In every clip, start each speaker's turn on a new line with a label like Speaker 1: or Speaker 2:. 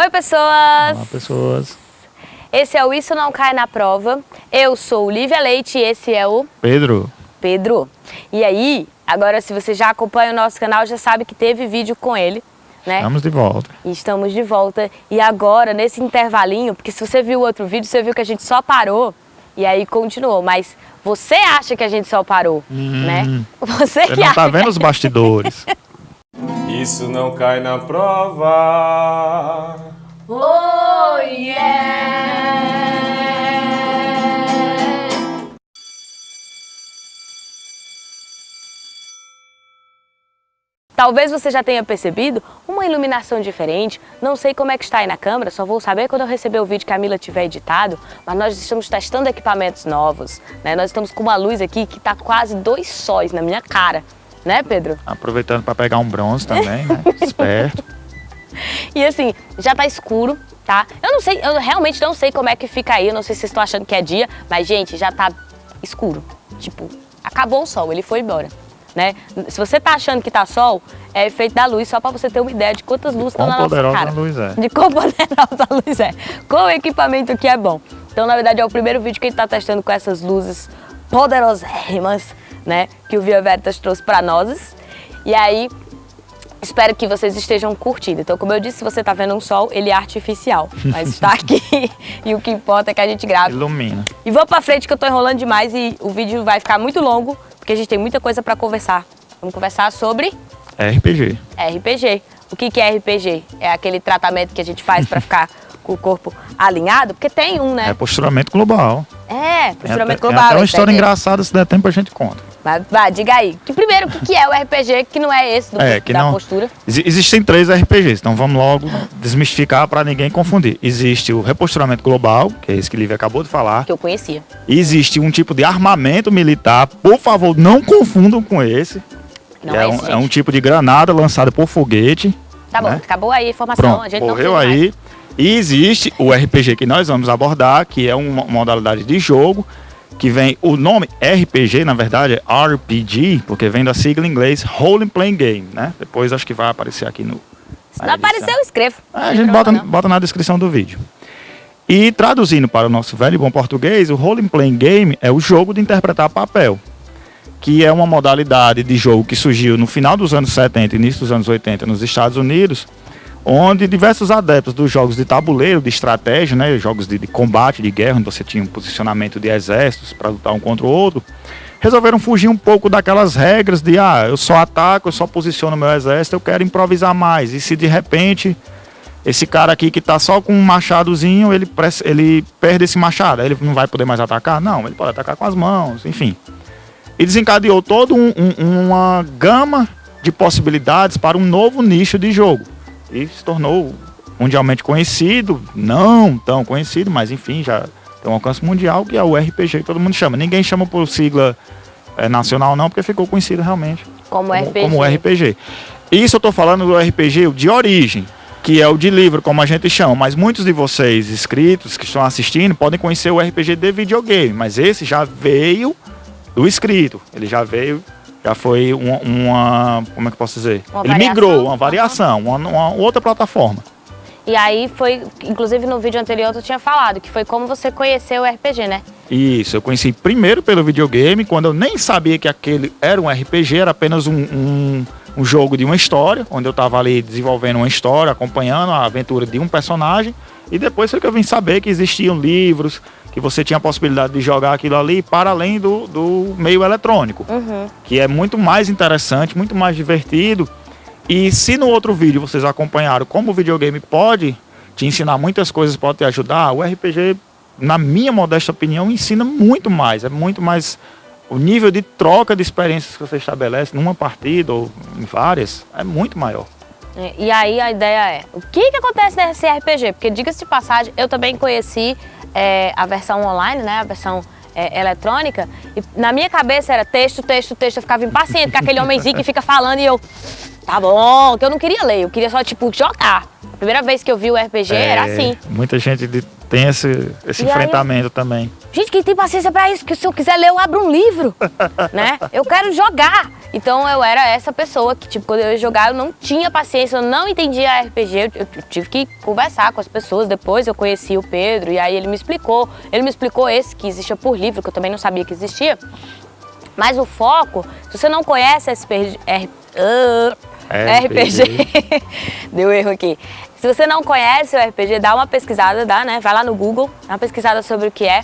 Speaker 1: Oi, pessoas!
Speaker 2: Olá, pessoas.
Speaker 1: Esse é o Isso Não Cai na Prova. Eu sou Lívia Leite e esse é o...
Speaker 2: Pedro.
Speaker 1: Pedro. E aí, agora se você já acompanha o nosso canal, já sabe que teve vídeo com ele, né?
Speaker 2: Estamos de volta.
Speaker 1: E estamos de volta. E agora, nesse intervalinho, porque se você viu o outro vídeo, você viu que a gente só parou e aí continuou. Mas você acha que a gente só parou,
Speaker 2: Hum,
Speaker 1: né? Você,
Speaker 2: Você
Speaker 1: que
Speaker 2: não tá
Speaker 1: acha.
Speaker 2: vendo os bastidores.
Speaker 3: Isso não cai na prova.
Speaker 1: Oh, yeah! Talvez você já tenha percebido uma iluminação diferente, não sei como é que está aí na câmera, só vou saber quando eu receber o vídeo que a Mila tiver editado, mas nós estamos testando equipamentos novos, né? Nós estamos com uma luz aqui que está quase dois sóis na minha cara, né Pedro?
Speaker 2: Aproveitando para pegar um bronze também, né? Esperto.
Speaker 1: E assim, já tá escuro, tá? Eu não sei, eu realmente não sei como é que fica aí, eu não sei se vocês estão achando que é dia, mas gente, já tá escuro. Tipo, acabou o sol, ele foi embora, né? Se você tá achando que tá sol, é efeito da luz, só pra você ter uma ideia de quantas luzes estão na nossa
Speaker 2: poderosa
Speaker 1: cara.
Speaker 2: a luz é.
Speaker 1: De quão poderosa a luz é. Qual o equipamento que é bom. Então, na verdade, é o primeiro vídeo que a gente tá testando com essas luzes poderosérrimas, né? Que o Via Veritas trouxe pra nós. E aí, Espero que vocês estejam curtindo. Então, como eu disse, se você tá vendo um sol, ele é artificial. Mas está aqui e o que importa é que a gente grava.
Speaker 2: Ilumina.
Speaker 1: E vamos pra frente que eu tô enrolando demais e o vídeo vai ficar muito longo, porque a gente tem muita coisa pra conversar. Vamos conversar sobre
Speaker 2: RPG.
Speaker 1: RPG. O que, que é RPG? É aquele tratamento que a gente faz pra ficar com o corpo alinhado? Porque tem um, né?
Speaker 2: É posturamento global.
Speaker 1: É, posturamento
Speaker 2: até,
Speaker 1: global.
Speaker 2: até uma história engraçada, se der tempo a gente conta.
Speaker 1: Vai, diga aí. Que primeiro, o que, é o RPG que não é esse do,
Speaker 2: É, que
Speaker 1: da
Speaker 2: não.
Speaker 1: postura?
Speaker 2: Exi- Existem três RPGs, então vamos logo desmistificar para ninguém confundir. Existe o reposturamento global, que é esse que o Lívia acabou de falar.
Speaker 1: Que eu conhecia.
Speaker 2: Existe um tipo de armamento militar, por favor, não confundam com esse.
Speaker 1: Não é,
Speaker 2: é, um,
Speaker 1: esse,
Speaker 2: é um tipo de granada lançada por foguete.
Speaker 1: Tá bom,
Speaker 2: né?
Speaker 1: acabou aí a informação.
Speaker 2: Pronto,
Speaker 1: a gente não
Speaker 2: morreu
Speaker 1: mais.
Speaker 2: aí. E existe o RPG que nós vamos abordar, que é uma modalidade de jogo, que vem, o nome RPG, na verdade, é RPG, porque vem da sigla em inglês Role Playing Game, né? Depois acho que vai aparecer aqui no...
Speaker 1: Se não aparecer, eu escrevo. Não
Speaker 2: a gente bota, bota na descrição do vídeo. E traduzindo para o nosso velho e bom português, o Role Playing Game é o jogo de interpretar papel, que é uma modalidade de jogo que surgiu no final dos anos 70 e início dos anos 80 nos Estados Unidos, onde diversos adeptos dos jogos de tabuleiro, de estratégia, né, jogos de, de combate, de guerra, onde você tinha um posicionamento de exércitos para lutar um contra o outro, resolveram fugir um pouco daquelas regras de, ah, eu só ataco, eu só posiciono meu exército, eu quero improvisar mais. E se de repente esse cara aqui que tá só com um machadozinho, ele, ele perde esse machado, ele não vai poder mais atacar? Não, ele pode atacar com as mãos, enfim. E desencadeou toda um- um- uma gama de possibilidades para um novo nicho de jogo. E se tornou mundialmente conhecido, não tão conhecido, mas enfim, já tem um alcance mundial, que é o RPG que todo mundo chama. Ninguém chama por sigla eh, nacional não, porque ficou conhecido realmente
Speaker 1: Como,
Speaker 2: como,
Speaker 1: RPG.
Speaker 2: como RPG. Isso eu tô falando do RPG de origem, que é o de livro, como a gente chama, mas muitos de vocês inscritos que estão assistindo podem conhecer o RPG de videogame, mas esse já veio do escrito, ele já veio, já foi uma, uma- como é que eu posso dizer?
Speaker 1: Uma
Speaker 2: ele
Speaker 1: variação?
Speaker 2: migrou, uma variação, uma, uma outra plataforma.
Speaker 1: E aí foi, inclusive no vídeo anterior tu tinha falado, que foi como você conheceu o RPG, né?
Speaker 2: Isso, eu conheci primeiro pelo videogame, quando eu nem sabia que aquele era um RPG, era apenas um, um, um jogo de uma história, onde eu estava ali desenvolvendo uma história, acompanhando a aventura de um personagem, e depois foi que eu vim saber que existiam livros, que você tinha a possibilidade de jogar aquilo ali para além do, do meio eletrônico,
Speaker 1: Uhum.
Speaker 2: que é muito mais interessante, muito mais divertido. E se no outro vídeo vocês acompanharam como o videogame pode te ensinar muitas coisas, pode te ajudar, o RPG, na minha modesta opinião, ensina muito mais. É muito mais. O nível de troca de experiências que você estabelece numa partida ou em várias é muito maior.
Speaker 1: E e aí a ideia é, o que que acontece nesse RPG? Porque diga-se de passagem, eu também conheci é, a versão online, né, a versão é, eletrônica, e na minha cabeça era texto, texto, texto, eu ficava impaciente com aquele homenzinho que fica falando e eu, Tá bom, que eu não queria ler, eu queria só, tipo, jogar. A primeira vez que eu vi o RPG era
Speaker 2: É,
Speaker 1: assim.
Speaker 2: Muita gente de- tem esse, esse
Speaker 1: E
Speaker 2: enfrentamento também.
Speaker 1: Gente, quem tem paciência pra isso? Que se eu quiser ler, eu abro um livro, né? Eu quero jogar. Então eu era essa pessoa que, tipo, quando eu ia jogar, eu não tinha paciência, eu não entendia RPG. Eu, eu tive que conversar com as pessoas. Depois eu conheci o Pedro e aí ele me explicou. Ele me explicou esse que existia por livro, que eu também não sabia que existia. Mas o foco, se você não conhece RPG, Ah, RPG, deu erro aqui. Se você não conhece o RPG, dá uma pesquisada, dá, né? Vai lá no Google, dá uma pesquisada sobre o que é.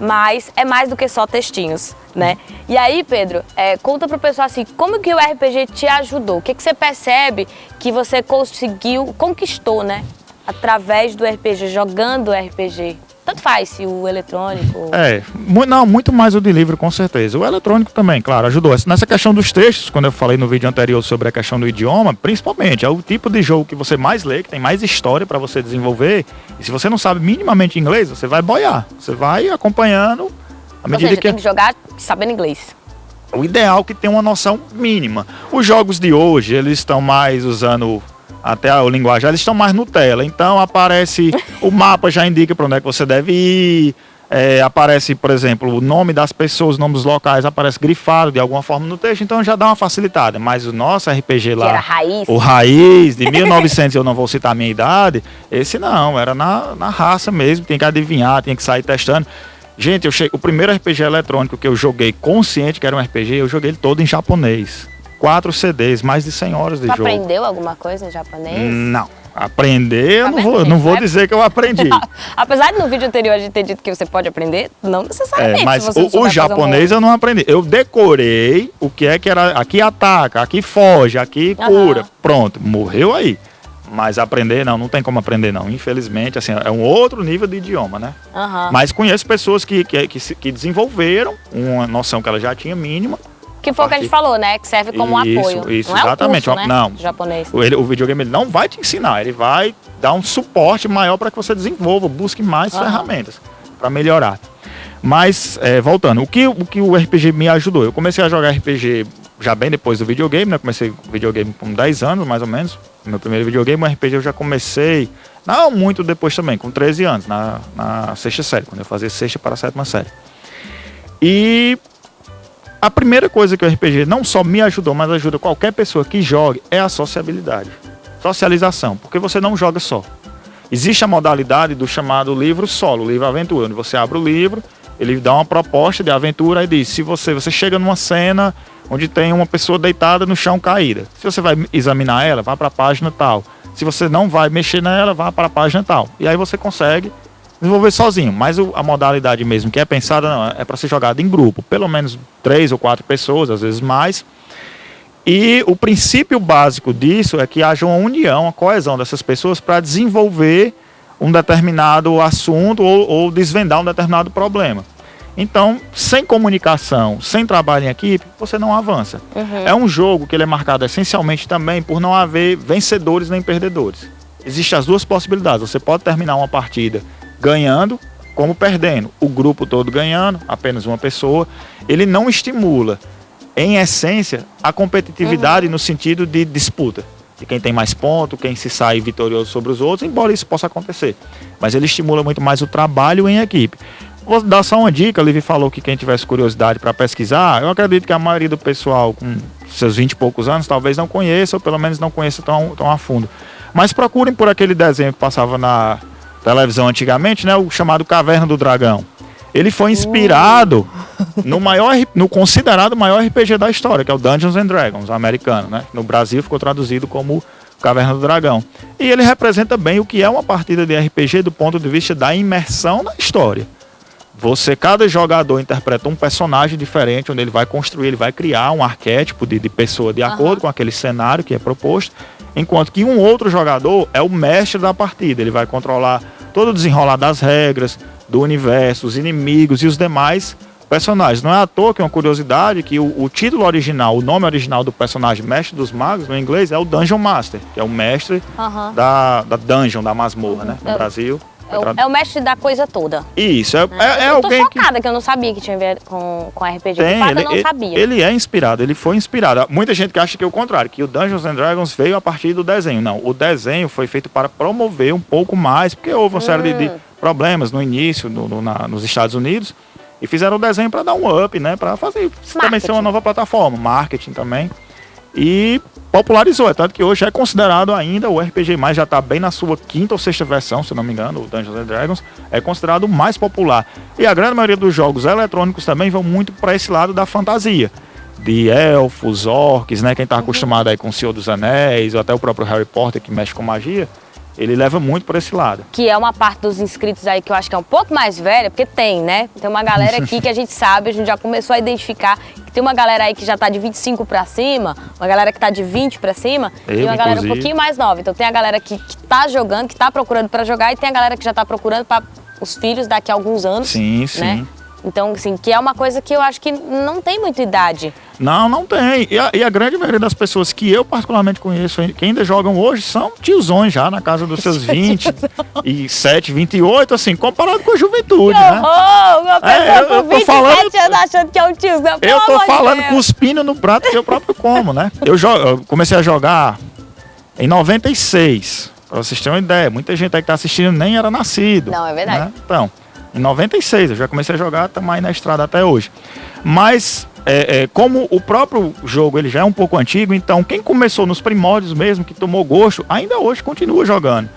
Speaker 1: Mas é mais do que só textinhos, né? E aí, Pedro, é, conta pro pessoal assim, como que o RPG te ajudou? O que, que você percebe que você conseguiu, conquistou, né? Através do RPG, jogando RPG. Tanto faz se o eletrônico.
Speaker 2: É, não, muito mais o de livro, com certeza. O eletrônico também, claro, ajudou. Nessa questão dos textos, quando eu falei no vídeo anterior sobre a questão do idioma, principalmente, é o tipo de jogo que você mais lê, que tem mais história para você desenvolver. E se você não sabe minimamente inglês, você vai boiar. Você vai acompanhando à
Speaker 1: Ou
Speaker 2: medida
Speaker 1: seja,
Speaker 2: que.
Speaker 1: tem que jogar sabendo inglês.
Speaker 2: O ideal é que tenha uma noção mínima. Os jogos de hoje, eles estão mais usando até a linguagem, eles estão mais Nutella. Então aparece, o mapa já indica para onde é que você deve ir. é, aparece, por exemplo, o nome das pessoas, nomes dos locais, aparece grifado de alguma forma no texto, então já dá uma facilitada. Mas o nosso RPG lá,
Speaker 1: raiz.
Speaker 2: o raiz de 1900, eu não vou citar a minha idade, esse não, era na, na raça mesmo, tem que adivinhar, tem que sair testando. Gente, eu cheguei, o primeiro RPG eletrônico que eu joguei consciente que era um RPG, eu joguei ele todo em japonês. Quatro CDs, mais de 100 horas de
Speaker 1: Tu
Speaker 2: jogo.
Speaker 1: aprendeu alguma coisa em japonês?
Speaker 2: Não. Aprender, eu não vou, não vou dizer que eu aprendi.
Speaker 1: Apesar de no vídeo anterior a gente ter dito que você pode aprender, não necessariamente.
Speaker 2: É, mas o, o japonês eu não aprendi. Eu decorei o que é que era. Aqui ataca, aqui foge, aqui cura.
Speaker 1: Aham.
Speaker 2: Pronto, morreu aí. Mas aprender, não, não tem como aprender, não. Infelizmente, assim, é um outro nível de idioma, né?
Speaker 1: Aham.
Speaker 2: Mas conheço pessoas que, que, que, que desenvolveram uma noção que ela já tinha mínima.
Speaker 1: Que foi o que a gente falou, né? Que serve como um
Speaker 2: Isso,
Speaker 1: apoio.
Speaker 2: isso,
Speaker 1: não é
Speaker 2: exatamente.
Speaker 1: O curso, né?
Speaker 2: Não.
Speaker 1: Japonês.
Speaker 2: O, ele- o videogame ele não vai te ensinar, ele vai dar um suporte maior para que você desenvolva, busque mais
Speaker 1: Aham.
Speaker 2: ferramentas para melhorar. Mas, é, voltando, o que, o que o RPG me ajudou? Eu comecei a jogar RPG já bem depois do videogame, né? Comecei videogame com 10 anos, mais ou menos. Meu primeiro videogame, o RPG eu já comecei, não muito depois também, com 13 anos, na, na sexta série, quando eu fazia sexta para a sétima série. E a primeira coisa que o RPG não só me ajudou, mas ajuda qualquer pessoa que jogue é a sociabilidade. Socialização, porque você não joga só. Existe a modalidade do chamado livro solo, livro aventura, onde você abre o livro, ele dá uma proposta de aventura e diz: se você, você chega numa cena onde tem uma pessoa deitada no chão caída, se você vai examinar ela, vá para a página tal. Se você não vai mexer nela, vá para a página tal. E aí você consegue desenvolver sozinho. Mas a modalidade mesmo que é pensada não, é para ser jogada em grupo, pelo menos três ou quatro pessoas, às vezes mais. E o princípio básico disso é que haja uma união, uma coesão dessas pessoas para desenvolver um determinado assunto ou, ou desvendar um determinado problema. Então, sem comunicação, sem trabalho em equipe, você não avança. É um jogo que ele é marcado essencialmente também por não haver vencedores nem perdedores. Existem as duas possibilidades. Você pode terminar uma partida ganhando, como perdendo. O grupo todo ganhando, apenas uma pessoa. Ele não estimula, em essência, a competitividade no sentido de disputa. De quem tem mais ponto, quem se sai vitorioso sobre os outros, embora isso possa acontecer. Mas ele estimula muito mais o trabalho em equipe. Vou dar só uma dica, a Livi falou que quem tivesse curiosidade para pesquisar, eu acredito que a maioria do pessoal com seus 20 e poucos anos talvez não conheça, ou pelo menos não conheça tão, tão a fundo. Mas procurem por aquele desenho que passava na televisão antigamente, né, o chamado Caverna do Dragão. Ele foi inspirado no maior, no considerado maior RPG da história, que é o Dungeons and Dragons, americano, né? No Brasil ficou traduzido como Caverna do Dragão. E ele representa bem o que é uma partida de RPG do ponto de vista da imersão na história. Você, cada jogador interpreta um personagem diferente, onde ele vai construir, ele vai criar um arquétipo de, de pessoa de acordo com aquele cenário que é proposto, enquanto que um outro jogador é o mestre da partida, ele vai controlar todo o desenrolar das regras, do universo, os inimigos e os demais personagens. Não é à toa que é uma curiosidade que o, o título original, o nome original do personagem Mestre dos Magos, no inglês, é o Dungeon Master, que é o mestre da, da dungeon, da masmorra, né? No
Speaker 1: É.
Speaker 2: Brasil.
Speaker 1: É o, é o mestre da coisa toda.
Speaker 2: Isso, é, é, é
Speaker 1: eu tô
Speaker 2: alguém que
Speaker 1: chocada que... eu não sabia que tinha a ver com, com RPG.
Speaker 2: Tem,
Speaker 1: fato,
Speaker 2: ele,
Speaker 1: eu não sabia.
Speaker 2: Ele é inspirado, ele foi inspirado. Muita gente que acha que é o contrário, que o Dungeons and Dragons veio a partir do desenho. Não, o desenho foi feito para promover um pouco mais, porque houve uma série de, de
Speaker 1: Hum.
Speaker 2: problemas no início, no, no- na- nos Estados Unidos, e fizeram o desenho para dar um up, né? Para fazer também ser uma
Speaker 1: Marketing.
Speaker 2: nova plataforma, marketing também. E popularizou, é tanto que hoje é considerado ainda o RPG mais já está bem na sua quinta ou sexta versão, se não me engano, o Dungeons and Dragons é considerado o mais popular. E a grande maioria dos jogos eletrônicos também vão muito para esse lado da fantasia. De elfos, orcs, né? Quem tá acostumado aí com o Senhor dos Anéis, ou até o próprio Harry Potter que mexe com magia, ele leva muito para esse lado.
Speaker 1: Que é uma parte dos inscritos aí que eu acho que é um pouco mais velha, porque tem, né? Tem uma galera aqui que a gente sabe, a gente já começou a identificar que tem uma galera aí que já tá de 25 pra cima, uma galera que tá de 20 pra cima,
Speaker 2: Eu,
Speaker 1: e uma galera um pouquinho mais nova. Então tem a galera que, que tá jogando, que tá procurando pra jogar, e tem a galera que já tá procurando para os filhos daqui a alguns anos.
Speaker 2: Sim,
Speaker 1: né? Então, assim, que é uma coisa que eu acho que não tem muita idade.
Speaker 2: Não, não tem. E a, e a grande maioria das pessoas que eu particularmente conheço, que ainda jogam hoje, são tiozões já, na casa dos seus 27, 28, assim, comparado com a juventude, né?
Speaker 1: Oh, uma pessoa
Speaker 2: É, eu-
Speaker 1: com
Speaker 2: tô
Speaker 1: 27
Speaker 2: falando-
Speaker 1: anos achando que é um tiozão.
Speaker 2: Eu tô falando
Speaker 1: Deus.
Speaker 2: cuspindo no prato que eu próprio como, né? Eu, eu comecei a jogar em 96, pra vocês terem uma ideia. Muita gente aí que tá assistindo nem era nascido.
Speaker 1: Não, é verdade.
Speaker 2: né? Então, em 96, eu já comecei a jogar, estamos aí na estrada até hoje. Mas, é, é, como o próprio jogo ele já é um pouco antigo, então quem começou nos primórdios mesmo, que tomou gosto, ainda hoje continua jogando.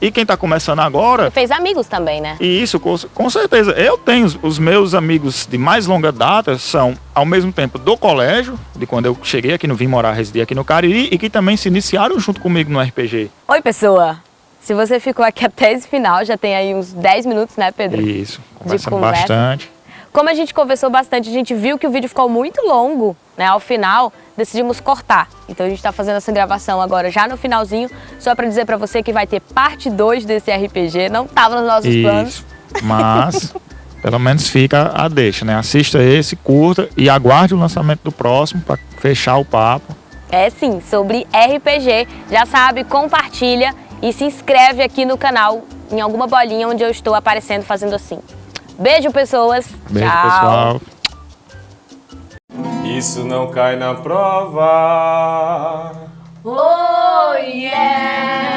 Speaker 2: E quem tá começando agora,
Speaker 1: Fez amigos também, né?
Speaker 2: e isso, com, com certeza. Eu tenho os, os meus amigos de mais longa data, são ao mesmo tempo do colégio, de quando eu cheguei aqui no Vim morar, residi aqui no Cariri, e que também se iniciaram junto comigo no RPG.
Speaker 1: Oi, pessoa. Se você ficou aqui até esse final, já tem aí uns 10 minutos, né, Pedro?
Speaker 2: Isso, conversamos
Speaker 1: conversa.
Speaker 2: bastante.
Speaker 1: Como a gente conversou bastante, a gente viu que o vídeo ficou muito longo, né? Ao final, decidimos cortar. Então a gente tá fazendo essa gravação agora já no finalzinho, só pra dizer pra você que vai ter parte 2 desse RPG. Não tava nos nossos planos.
Speaker 2: Isso. Mas, pelo menos fica a deixa, né? Assista esse, curta e aguarde o lançamento do próximo para fechar o papo.
Speaker 1: É sim, sobre RPG. Já sabe, compartilha e se inscreve aqui no canal em alguma bolinha onde eu estou aparecendo fazendo assim. Beijo, pessoas.
Speaker 2: Beijo,
Speaker 1: Tchau.
Speaker 2: pessoal.
Speaker 3: Isso não cai na prova.
Speaker 1: Oh, yeah!